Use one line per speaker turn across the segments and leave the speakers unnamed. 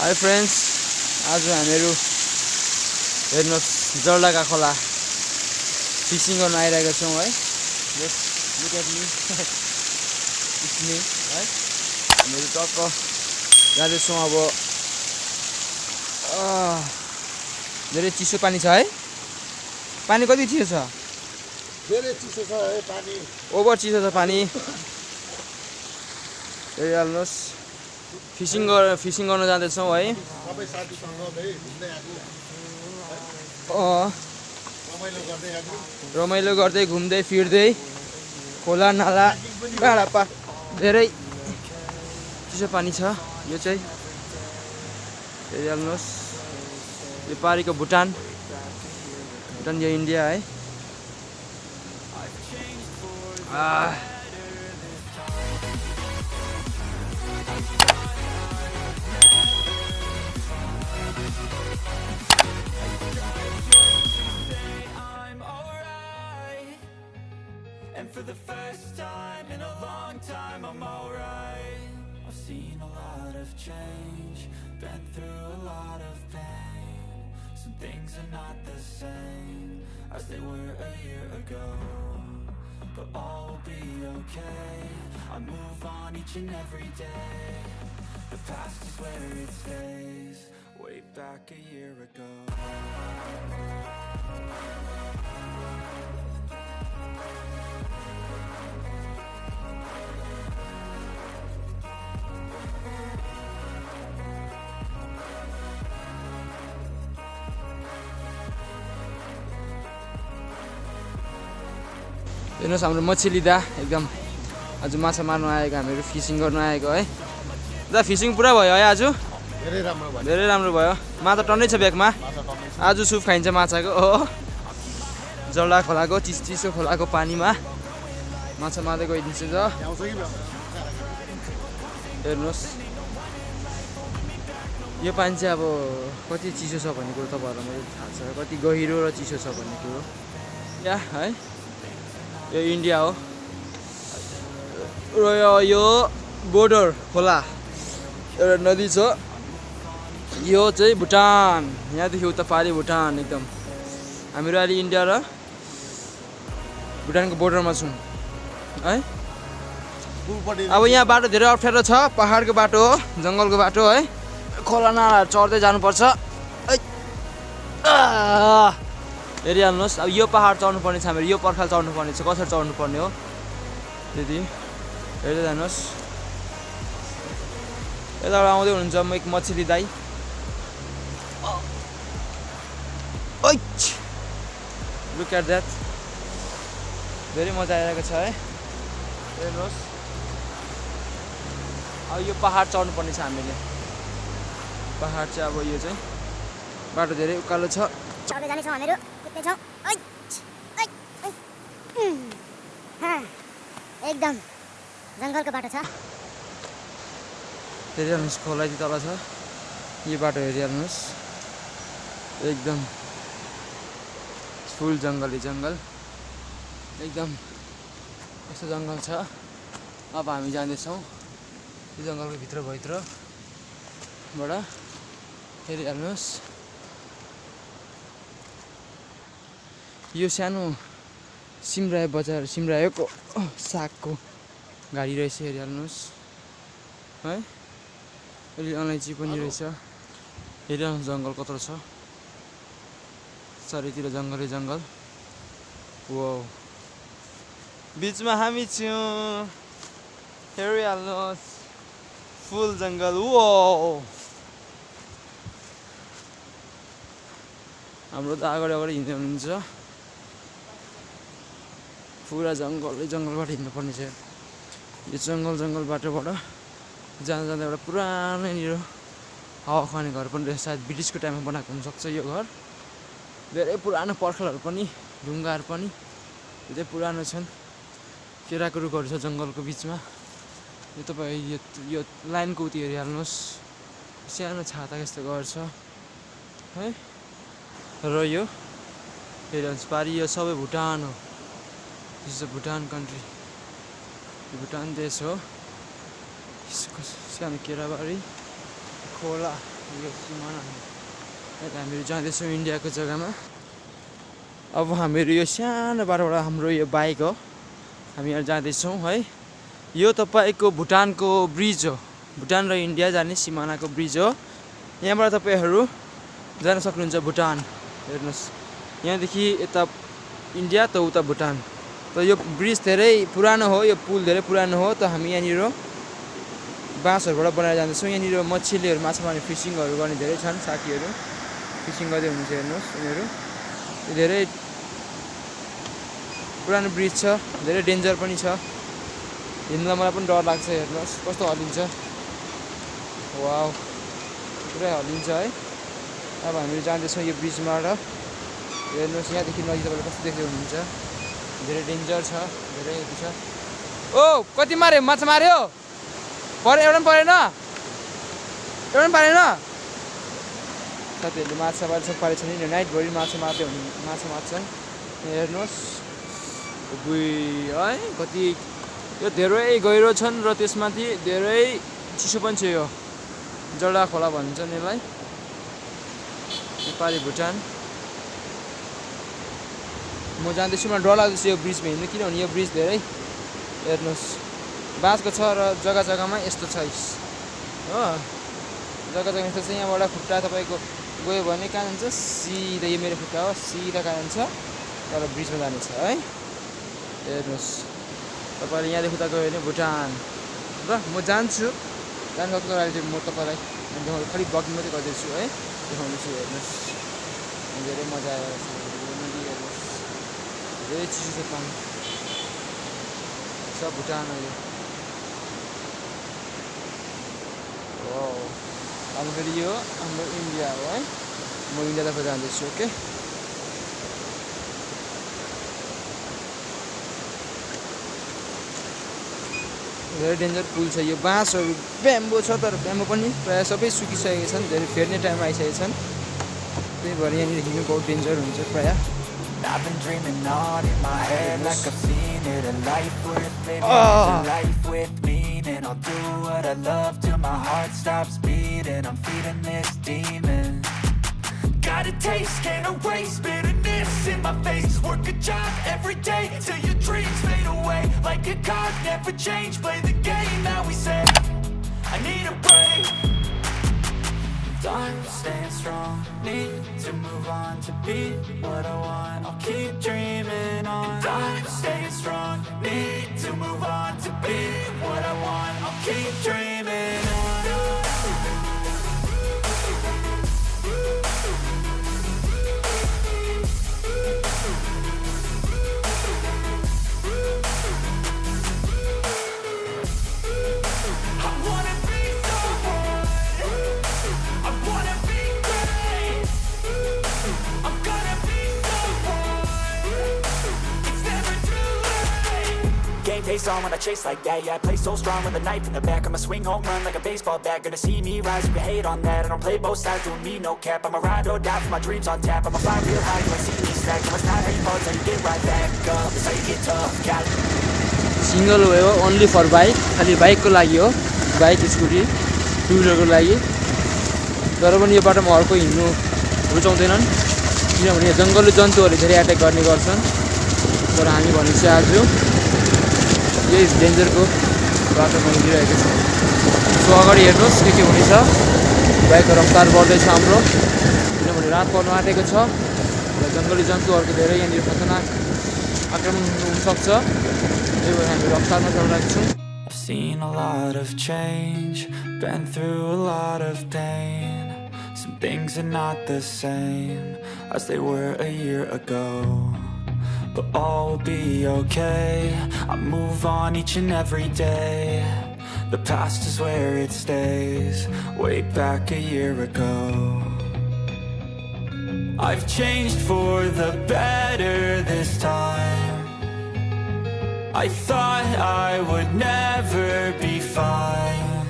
High friends आज हामीहरू हेर्नुहोस् जर्लाका खोला फिसिङ गर्न आइरहेका छौँ है। यस लुक एट मी इट्स है हामीहरू टक्क जाँदैछौँ अब। धेरै चिसो पानी छ है। पानी कति चिसो छ?
धेरै चिसो छ है पानी।
ओभर चिसो छ पानी। हेरिहाल्नुहोस्। फिसिङ गर फिसिङ गर्न जाँदैछौँ है?
रमाइलो गर्दै
घुम्दै फिर्दै खोला नाला डाँडापा धेरै चिसो पानी छ। यो चाहिँ हेरिहाल्नुहोस्। यो पारिको भुटान। भुटान यो इन्डिया है।
For the first time in a long time, I'm alright. I've seen a lot of change, been through a lot of pain. Some things are not the same as they were a year ago. But all will be okay. I move on each and every day. The past is where it stays. Back a year ago.
हेर्नुहोस् हाम्रो मछली दा एकदम आज माछा मार्नु आएको हामीहरू फिसिङ गर्न आएको है दा फिसिङ पुरा भयो है आज
धेरै राम्रो भयो।
धेरै राम्रो भयो। माछा टन्नै छ ब्यागमा। आज सुप खाइन्छ माछाको हो। जल्ला खोलाको चिस चिसो खोलाको पानीमा। माछा मार्दै गइदिन्छ त? हेर्नुहोस्। यो पानी चाहिँ अब कति चिसो छ भन्ने कुरो तपाईँहरूलाई मैले थाहा छ। कति गहिरो र चिसो छ भन्ने कुरो। या है। यो इन्डिया हो। र यो बोर्डर खोला। एउटा नदी छ। यो चाहिँ भुटान। यहाँदेखि उता पारि भुटान एकदम। हामीहरू अहिले इन्डिया र भुटानको बोर्डरमा छौँ। है? अब यहाँ बाटो धेरै अप्ठ्यारो छ। पाहाडको बाटो हो जङ्गलको बाटो है खोला नाला चढ्दै जानुपर्छ! आह! हेरिहाल्नुहोस्। अब यो पाहाड चढ्नुपर्ने छ हामीहरू। यो पर्खाल चढ्नुपर्ने छ। कसरी चढ्नुपर्ने हो? त्यति। हेर्दै जानुहोस् यताबाट आउँदै हुनुहुन्छ म एक मछली दाई लुक एट द्याट धेरै मजा आइरहेको छ है हेर्नुहोस् अब यो पाहाड चढ्नु पर्ने छ हामीले पाहाड चाहिँ अब यो चाहिँ बाटो धेरै उकालो छ।
एकदम। जङ्गलको बाटो छ।
हेरिहाल्नुहोस् खोला चाहिँ तल छ। यो बाटो हेरिहाल्नुहोस्। एकदम। फुल जङ्गली जङ्गल। एकदम यस्तो जङ्गल छ। अब हामी जाँदैछौँ यो जङ्गलको भित्र भित्रबाट। हेरिहाल्नुहोस् यो सानो सिमरायो बजार सिमरायोको सागको गाडी रहेछ हेरिहाल्नुहोस् है? अहिले अलैँची पनि रहेछ। हेरिहाल्नुहोस् जङ्गल कत्रो छ। चारैतिर जङ्गलै जङ्गल। वो बिचमा हामी छौँ हेरिहाल्नुहोस्। फुल जङ्गल वो हाम्रो त अगाडि अगाडि हिँड्दै हुनुहुन्छ। पुरा जङ्गलै जङ्गलबाट हिँड्नुपर्ने छ। यो जङ्गल जङ्गल बाटोबाट जाँदा जाँदा एउटा पुरानैनिर हावा खाने घर पनि रहेछ। सायद ब्रिटिसको टाइममा बनाएको हुनसक्छ यो घर। धेरै पुरानो पर्खालहरू पनि ढुङ्गाहरू पनि धेरै पुरानो छन्। केराको रुखहरू छ जङ्गलको बिचमा। यो तपाईँ यो यो लाइनको उति हेरिहाल्नुहोस्। सानो छाता जस्तो घर छ है? र यो हेरिहाल्नुहोस् पारि यो सबै भुटान हो। This is a Bhutan country Bhutan देश हो। सानो केराबारी खोला यो सिमाना हामीहरू जाँदैछौँ इन्डियाको जग्गामा अब हामीहरू यो सानो बाटोबाट हाम्रो यो बाइक हो हामी जाँदैछौँ है यो तपाईँको भुटानको ब्रिज हो भुटान र इन्डिया जाने सिमानाको ब्रिज हो यहाँबाट तपाईँहरू जान सक्नुहुन्छ भुटान हेर्नुहोस् यहाँदेखि यता इन्डिया त उता भुटान त यो ब्रिज धेरै पुरानो हो यो पुल धेरै पुरानो हो त हामी यहाँनिर बाँसहरूबाट बनाएर जाँदैछौँ यहाँनिर मछलीहरू माछा मार्ने फिसिङहरू गर्ने धेरै छन् साथीहरू फिसिङ गर्दै हुनुहुन्छ हेर्नुहोस् यिनीहरू धेरै पुरानो ब्रिज छ धेरै डेन्जर पनि छ हिँड्दा मलाई पनि डर लाग्छ हेर्नुहोस् कस्तो हल्लिन्छ वाउ पुरै हल्लिन्छ है अब हामीहरू जाँदैछौँ यो ब्रिजबाट हेर्नुहोस् यहाँदेखि नजिक तपाईँले कस्तो देख्दै हुनुहुन्छ धेरै डेन्जर छ धेरै हेभी छ ओ कति माऱ्यो माछा माऱ्यो पऱ्यो एउटा पनि परेन एउटा पनि पारेन साथीहरूले माछा मार्छ पारेको छैन। नाइटभरि माछा मार्दै हुने माछा मार्छन् यहाँ हेर्नुहोस्। बुई है कति? यो धेरै गहिरो छन् र त्यसमाथि धेरै चिसो पनि छ यो। जडा खोला भन्छन् यसलाई। नेपाली भुटान। म जाँदैछु मलाई डर लाग्दैछ यो ब्रिजमा हिँड्नु किनभने यो ब्रिज धेरै हेर्नुहोस्। बाँसको छ र जग्गा जग्गामा यस्तो छ। हो। जग्गा जग्गा यस्तो छ। यहाँबाट खुट्टा तपाईँको गयो भने कहाँ जान्छ सिधा यो मेरो खुट्टा हो सिधा कहाँ जान्छ तर ब्रिजमा जानेछ है। हेर्नुहोस् तपाईँले यहाँदेखि उता गयो भने भुटान। ल म जान्छु। जानु सक्छु अहिले म तपाईँलाई खालि ब्लगिङ मात्रै गर्दैछु है। देखाउँदैछु हेर्नुहोस्। धेरै मजा आएर हेर्नुहोस् धेरै चिसो छ पानी। सब भुटान अहिले हो अब फेरि यो हाम्रो इन्डिया हो है म इन्डियातर्फ जाँदैछु ओके धेरै डेन्जर पुल छ यो बाँसहरू ब्याम्बो छ तर ब्याम्बो पनि प्रायः सबै सुकिसकेका छन् धेरै फेर्ने टाइम आइसकेका छन् त्यही भएर यहाँनिर हिँड्नु बहुत डेन्जर हुन्छ प्रायः
I've been dreaming on in my head like I've seen it. A life worth living is a life with meaning I'll do what I love till my heart stops beating. I'm feeding this demon. Got a taste, can't erase bitterness in my face. Work a job every day till your dreams fade away. Like a card, never change, play the game that we say. I need a break. I'm staying strong, need to move on to be what I want. I'll keep dreaming on. I'm staying strong, need to move on to be what I want I'll keep dreaming face on when I chase like that Yeah, I play so strong with a knife in the back I'ma swing home run like a baseball bat Gonna see me rise you hate on that I don't play both sides, doing me no cap I'ma ride or die for my dreams on tap I'ma fly real high, you see me stack No, it's not how you fall, how you get right back up It's how you get tough, got it
single way हो only for bike खालि बाइकको लागि हो bike scooty to विलरको लागि तर पनि यो बाटोमा अर्को हिँड्नु रुचाउँदैनन् किनभने जङ्गली जन्तुहरूले धेरै एट्याक गर्ने गर्छन् तर हामी भनेपछि आज यही डेन्जरको बाटोमा हिँडिरहेको छ सो अगाडि हेर्नुहोस् के के हुनेछ बाइकको रफ्तार बढ्दैछ हाम्रो किनभने रात पर्नु आँटेको छ। र जङ्गली जन्तुहरूको धेरै यहाँनिर खतरनाक आक्रमण हुनसक्छ त्यही भएर हामी रफ्तारमा चढिरहेको छौँ।
seen a lot of change, been through a lot of pain. Some things are not the same as they were a year ago. But all will be okay. I move on each and every day. The past is where it stays, way back a year ago. I've changed for the better this time. I thought I would never be fine.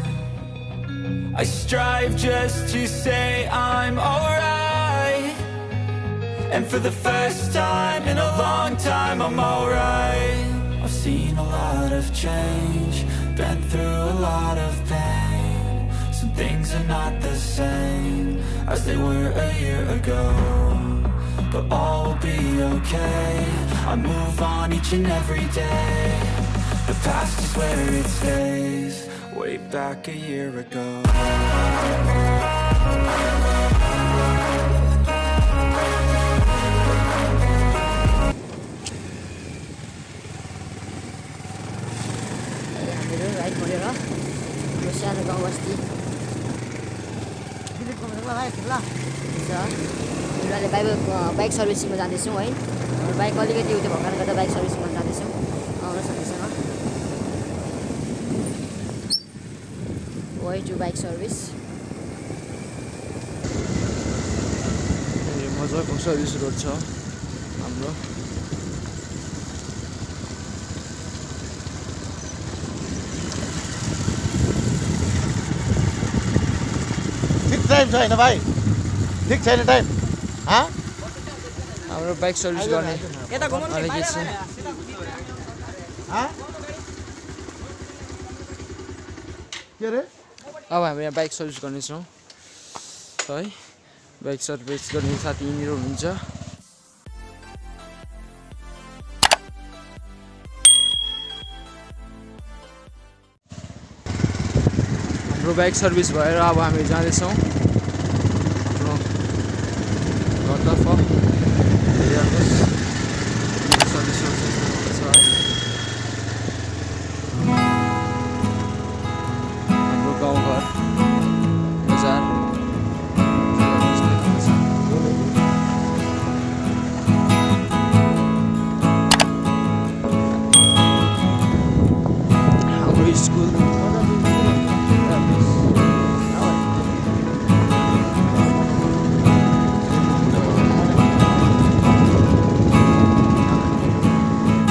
I strive just to say I'm alright. And for the first time in a long time, I'm alright. I've seen a lot of change, been through a lot of pain. Some things are not the same as they were a year ago. But all will be okay. I move on each and every day. The past is where it stays. Way back a year ago.
Bike सर्भिसिङमा जाँदैछौँ है। Bike अलिकति उयो भएको गर्दा bike सर्भिसिङमा जाँदैछौँ। आउनुहोस् हामीसँग। Way टु बाइक सर्भिस
मजाको सर्भिस रोड छ। हाम्रो।
ठिक टाइम छ होइन भाइ। ठिक छैन टाइम हाँ?
हाम्रो बाइक सर्भिस गर्ने अलिकति छ
हाँ? के अरे?
अब हामी यहाँ बाइक सर्भिस गर्नेछौँ। है बाइक सर्भिस गर्ने साथी यहीँनिर हुनुहुन्छ। हाम्रो बाइक सर्भिस भएर अब हामी जाँदैछौँ। Yalnız